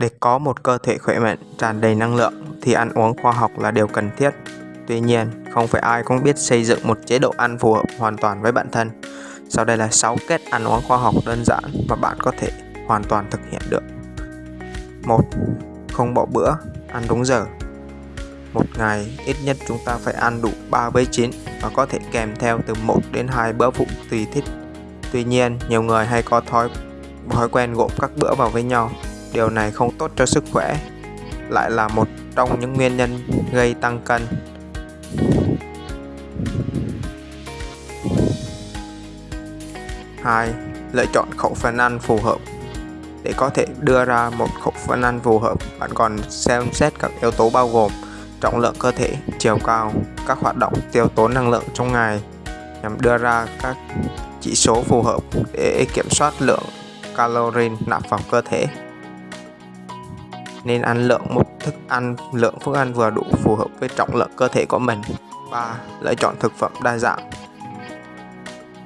Để có một cơ thể khỏe mạnh, tràn đầy năng lượng thì ăn uống khoa học là điều cần thiết. Tuy nhiên, không phải ai cũng biết xây dựng một chế độ ăn phù hợp hoàn toàn với bản thân. Sau đây là 6 kết ăn uống khoa học đơn giản mà bạn có thể hoàn toàn thực hiện được. 1. Không bỏ bữa, ăn đúng giờ. Một ngày ít nhất chúng ta phải ăn đủ 3 bữa chín và có thể kèm theo từ 1 đến 2 bữa phụ tùy thích. Tuy nhiên, nhiều người hay có thói thói quen gộp các bữa vào với nhau Điều này không tốt cho sức khỏe, lại là một trong những nguyên nhân gây tăng cân. Hai, lựa chọn khẩu phần ăn phù hợp. Để có thể đưa ra một khẩu phần ăn phù hợp, bạn còn xem xét các yếu tố bao gồm trọng lượng cơ thể, chiều cao, các hoạt động tiêu tốn năng lượng trong ngày nhằm đưa ra các chỉ số phù hợp để kiểm soát lượng calorie nạp vào cơ thể nên ăn lượng một thức ăn, lượng thức ăn vừa đủ phù hợp với trọng lượng cơ thể của mình. 3. Lựa chọn thực phẩm đa dạng.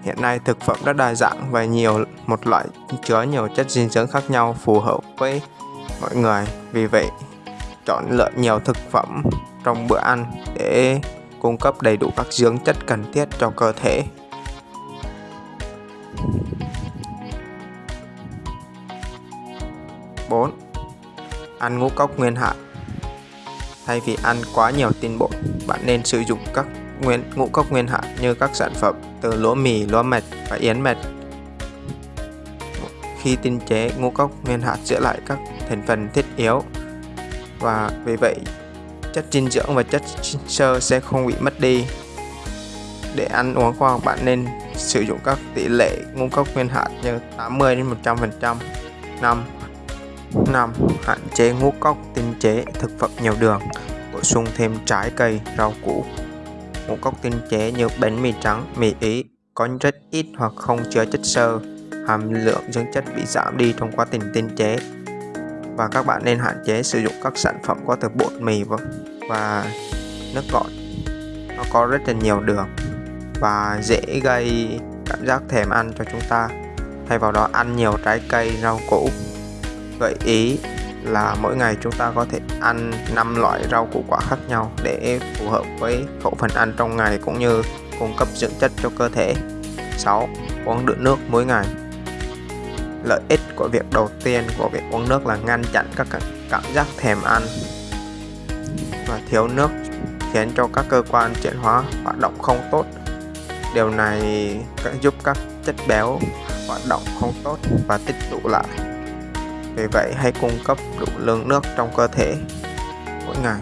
Hiện nay thực phẩm rất đa dạng và nhiều, một loại chứa nhiều chất dinh dưỡng khác nhau phù hợp với mọi người. Vì vậy, chọn lựa nhiều thực phẩm trong bữa ăn để cung cấp đầy đủ các dưỡng chất cần thiết cho cơ thể. Bốn ăn ngũ cốc nguyên hạt thay vì ăn quá nhiều tinh bột, bạn nên sử dụng các nguyên, ngũ cốc nguyên hạt như các sản phẩm từ lúa mì, lúa mạch và yến mạch. Khi tinh chế ngũ cốc nguyên hạt giữ lại các thành phần thiết yếu và vì vậy chất dinh dưỡng và chất xơ sẽ không bị mất đi. Để ăn uống khoa học, bạn nên sử dụng các tỷ lệ ngũ cốc nguyên hạt như 80 đến 100 phần trăm 5 5. Hạn chế ngũ cốc tinh chế thực phẩm nhiều đường. Bổ sung thêm trái cây, rau củ. Ngũ cốc tinh chế như bánh mì trắng, mì ý có rất ít hoặc không chứa chất xơ. Hàm lượng dưỡng chất bị giảm đi trong quá trình tinh chế. Và các bạn nên hạn chế sử dụng các sản phẩm có từ bột mì và nước ngọt nó có rất là nhiều đường và dễ gây cảm giác thèm ăn cho chúng ta. Thay vào đó ăn nhiều trái cây rau củ gợi ý là mỗi ngày chúng ta có thể ăn 5 loại rau củ quả khác nhau để phù hợp với khẩu phần ăn trong ngày cũng như cung cấp dưỡng chất cho cơ thể. 6. Uống đủ nước mỗi ngày. Lợi ích của việc đầu tiên của việc uống nước là ngăn chặn các cảm giác thèm ăn. Và thiếu nước khiến cho các cơ quan chuyển hóa hoạt động không tốt. Điều này giúp các chất béo hoạt động không tốt và tích tụ lại vì vậy hãy cung cấp đủ lượng nước trong cơ thể mỗi ngày.